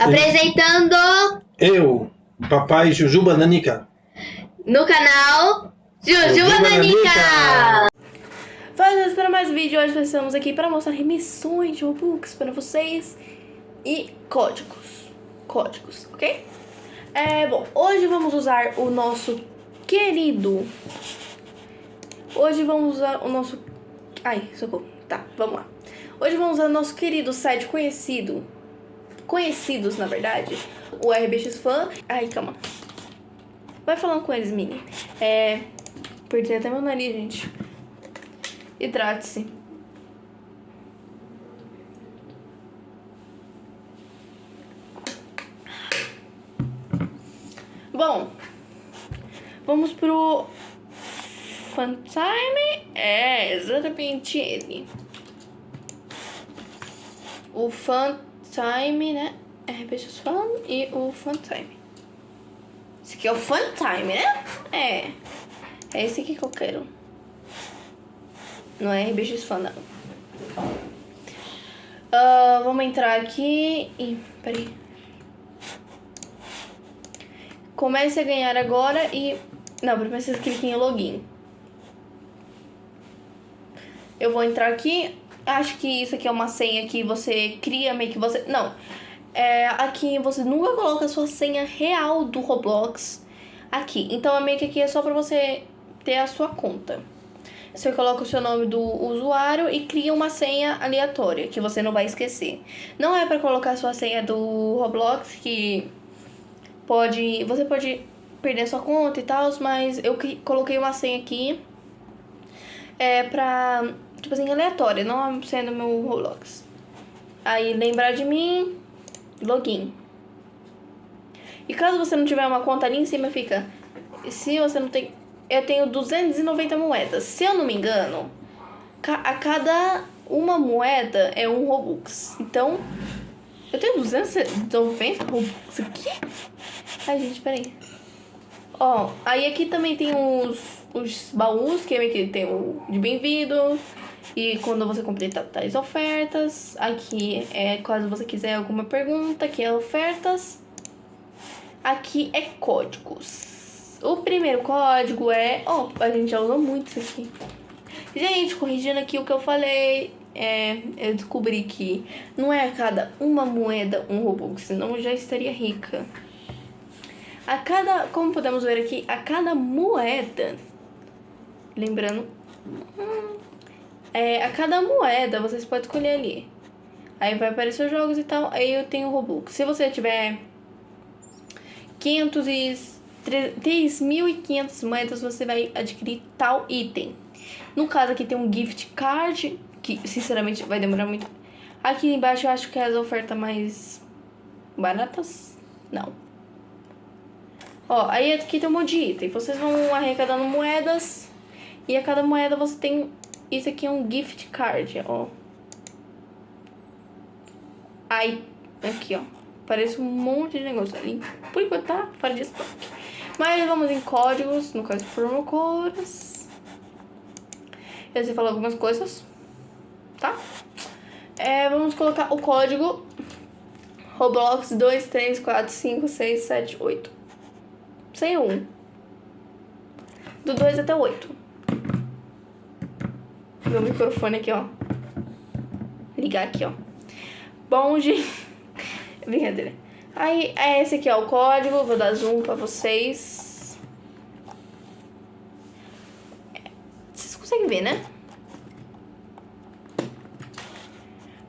Apresentando Eu, papai Jujuba Nanica. no canal Jujuba Jujuba Nanica. Fazendo para mais vídeo, hoje nós estamos aqui para mostrar remissões de Robux para vocês e códigos. Códigos, ok? É, bom, hoje vamos usar o nosso querido... Hoje vamos usar o nosso... Ai, socorro. Tá, vamos lá. Hoje vamos usar o nosso querido site conhecido... Conhecidos, na verdade. O RBX Fan. Ai, calma. Vai falando com eles, Mini. É... Perdi até meu nariz, gente. Hidrate-se. Bom, vamos pro Funtime. É, exatamente ele. O Funtime, né? RPGs Fun e o Funtime. Esse aqui é o Funtime, né? É. É esse aqui que eu quero. Não é RBX Fan, não. Ah, vamos entrar aqui e... Peraí. Comece a ganhar agora e... Não, primeiro você clica em login. Eu vou entrar aqui. Acho que isso aqui é uma senha que você cria, meio que você... Não. É, aqui você nunca coloca a sua senha real do Roblox aqui. Então, é meio que aqui é só pra você ter a sua conta. Você coloca o seu nome do usuário e cria uma senha aleatória, que você não vai esquecer. Não é para colocar a sua senha do Roblox, que pode... Você pode perder a sua conta e tal, mas eu coloquei uma senha aqui é pra, tipo assim, aleatória, não sendo meu Roblox. Aí, lembrar de mim, login. E caso você não tiver uma conta ali em cima, fica... Se você não tem eu tenho 290 moedas. Se eu não me engano, a cada uma moeda é um Robux. Então, eu tenho 290 Robux aqui? Ai, gente, peraí. Ó, aí aqui também tem os, os baús, que é que tem o de bem-vindo. E quando você completa tais ofertas. Aqui é caso você quiser alguma pergunta, que é ofertas. Aqui é códigos. O primeiro código é... Oh, a gente já usou muito isso aqui. Gente, corrigindo aqui o que eu falei, é, eu descobri que não é a cada uma moeda um Robux, senão eu já estaria rica. A cada, como podemos ver aqui, a cada moeda, lembrando, hum, é, a cada moeda vocês podem escolher ali. Aí vai aparecer os jogos e tal, aí eu tenho Robux. Se você tiver 500 e 3.500 moedas você vai adquirir tal item. No caso aqui tem um gift card, que sinceramente vai demorar muito. Aqui embaixo eu acho que é as ofertas mais baratas. Não. Ó, aí aqui tem um monte de item. Vocês vão arrecadando moedas. E a cada moeda você tem... Isso aqui é um gift card, ó. Aí, aqui, ó. Parece um monte de negócio ali. Por enquanto tá fora de estoque. Mas vamos em códigos, no caso promo codes. Eu sei falar algumas coisas, tá? É, vamos colocar o código Roblox 2, 3, 4, 5, 6, 7, 8. Sem um. Do 2 até o 8. Meu microfone aqui, ó. Ligar aqui, ó. Bom, gente... Brincadeira. Aí, é esse aqui, ó, o código. Vou dar zoom pra vocês. Vocês conseguem ver, né?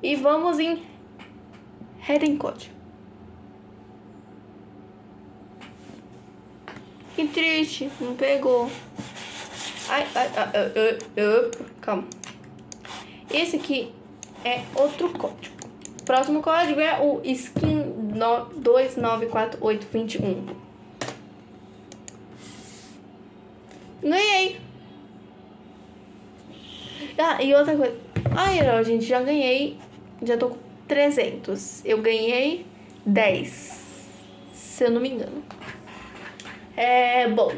E vamos em Heading Code. Que triste, não pegou. Ai, ai, ai, ai, ai, ai calma. Esse aqui é outro código. Próximo código é o skin 294821. Ganhei! Ah, e outra coisa. Ai, não, gente, já ganhei. Já tô com 300. Eu ganhei 10. Se eu não me engano. É, bom.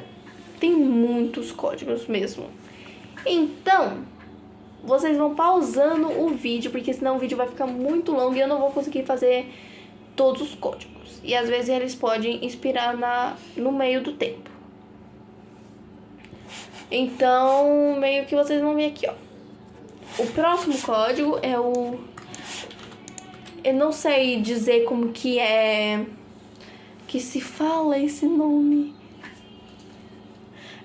Tem muitos códigos mesmo. Então, vocês vão pausando o vídeo, porque senão o vídeo vai ficar muito longo e eu não vou conseguir fazer todos os códigos. E às vezes eles podem inspirar na, no meio do tempo. Então, meio que vocês vão ver aqui, ó. O próximo código é o. Eu não sei dizer como que é. Que se fala esse nome.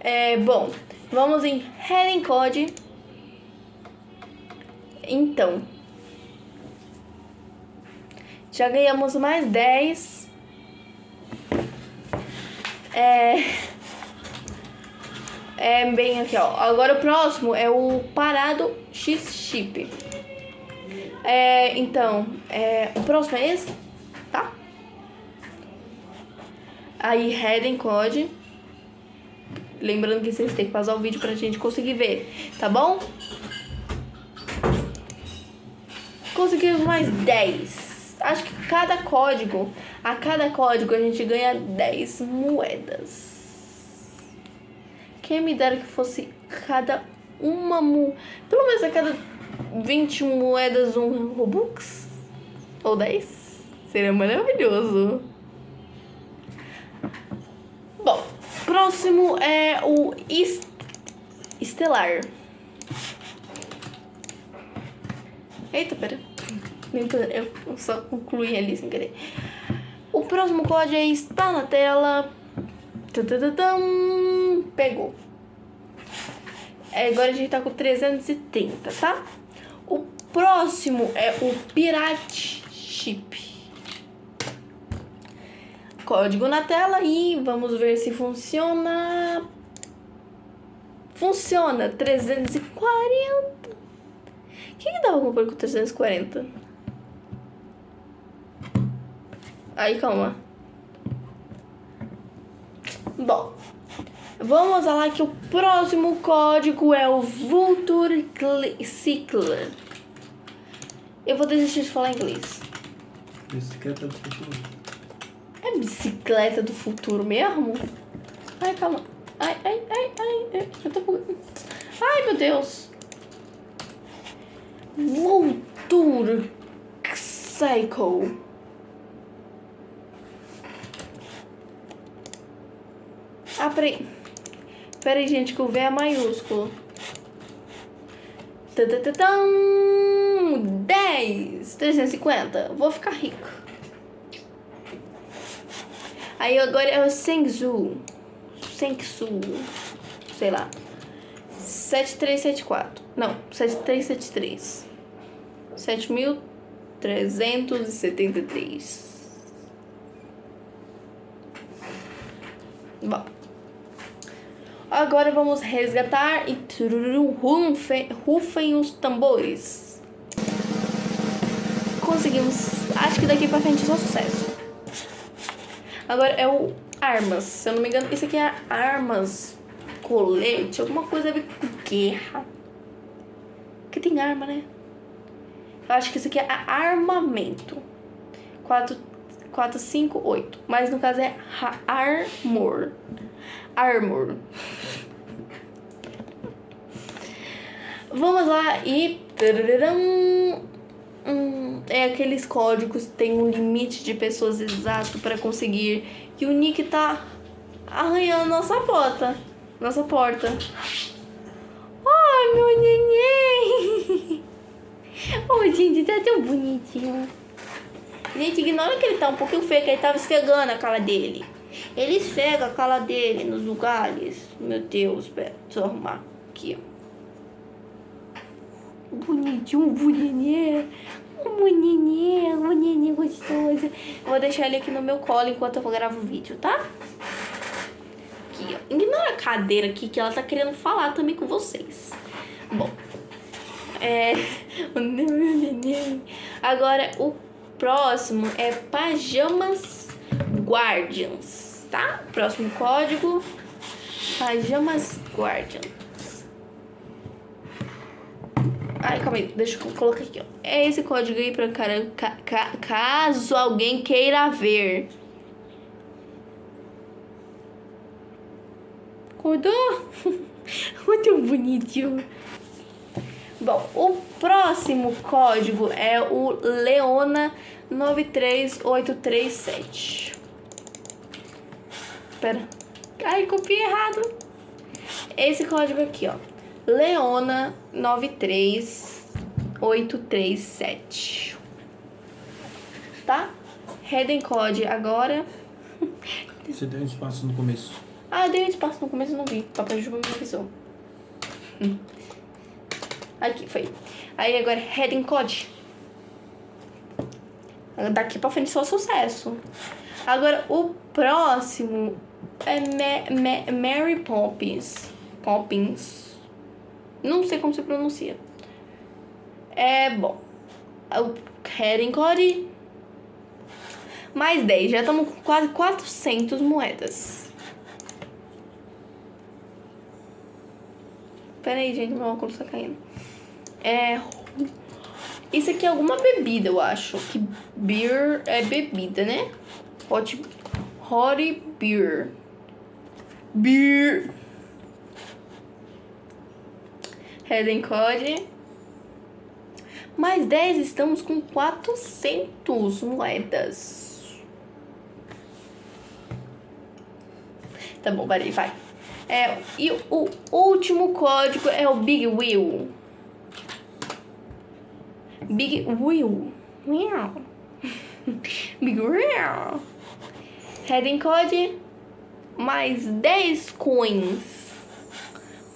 É, bom, vamos em Heading Code. Então, já ganhamos mais 10. É. É bem aqui, ó. Agora o próximo é o parado X-Chip. É, então, é, o próximo é esse, tá? Aí, head code. Lembrando que vocês têm que pausar o vídeo pra gente conseguir ver, tá bom? Conseguimos mais 10. Acho que cada código, a cada código a gente ganha 10 moedas. Quem me dera que fosse cada uma mo... Pelo menos a cada 20 moedas um Robux? Ou 10? Seria maravilhoso. Bom, próximo é o est Estelar. Eita, pera. Eu só concluí ali sem querer. O próximo código está na tela. Pegou. É, agora a gente tá com 330, tá? O próximo é o Pirate Chip. Código na tela e vamos ver se funciona. Funciona, 340. O que, que alguma coisa com 340? Aí, calma. Bom, vamos lá que o próximo código é o Vulture Cycle. Eu vou desistir de falar inglês. Bicicleta do futuro. É bicicleta do futuro mesmo? Ai, calma. Ai, ai, ai, ai. Eu tô... Ai, meu Deus. Vulture Cycle. Ah, peraí. Peraí, gente, que o V é maiúsculo. Tadadadam, 10, 350. Vou ficar rico. Aí agora é o Sengzu. Sengsu. Sei lá. 7374. Não, 7373. 7373. Bom. Agora vamos resgatar e tururum, rufem, rufem os tambores. Conseguimos. Acho que daqui pra frente é só sucesso. Agora é o armas. Se eu não me engano, isso aqui é armas, colete, alguma coisa a ver com guerra. Que tem arma, né? Eu acho que isso aqui é armamento. 4, 4 5, 8. Mas no caso é armor. Armor. Vamos lá e. Hum, é aqueles códigos tem um limite de pessoas exato para conseguir. E o Nick tá arranhando nossa porta. Nossa porta. Ai, meu neném! Oh, gente, tá tão bonitinho. Gente, ignora que ele tá um pouquinho feio, que ele tava esfregando a cara dele. Ele esfrega a cara dele nos lugares. Meu Deus, pera, deixa eu arrumar aqui, ó. Bonitinho, bonitinho. Um bonitinho, um bonitinho gostoso. Eu vou deixar ele aqui no meu colo enquanto eu gravo o vídeo, tá? Aqui, ó. Ignora a cadeira aqui que ela tá querendo falar também com vocês. Bom. É... Agora, o próximo é Pajamas Guardians, tá? Próximo código, Pajamas Guardians. Ai, calma aí, deixa eu colocar aqui, ó. É esse código aí pra cara, ca, ca, caso alguém queira ver. Acordou? Muito bonitinho. Bom, o próximo código é o Leona 93837. Espera. Ai, copiei errado. Esse código aqui, ó. Leona 93837. Tá? Heading code agora. Você deu um espaço no começo. Ah, eu dei um espaço no começo e não vi. Papai Juba me avisou. Hum. Aqui, foi. Aí agora, heading code. Daqui pra frente só sucesso. Agora, o próximo é Ma Ma Mary Poppins. Poppins. Não sei como se pronuncia. É bom. O heading code. Mais 10. Já estamos com quase 400 moedas. Pera aí, gente. Meu óculos tá caindo. É... Isso aqui é alguma bebida, eu acho. Que beer é bebida, né? Hot, hot beer. Beer. Heading code. Mais 10, estamos com 400 moedas. Tá bom, parei, vai. É, e o último código é o Big Wheel. Big Wheel. Meow. Big Wheel. Heading code. Mais 10 coins.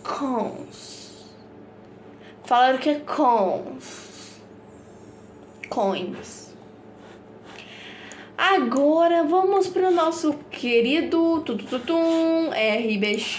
Cons. Falaram que é cons. Coins. Agora vamos para o nosso querido tututum, RBX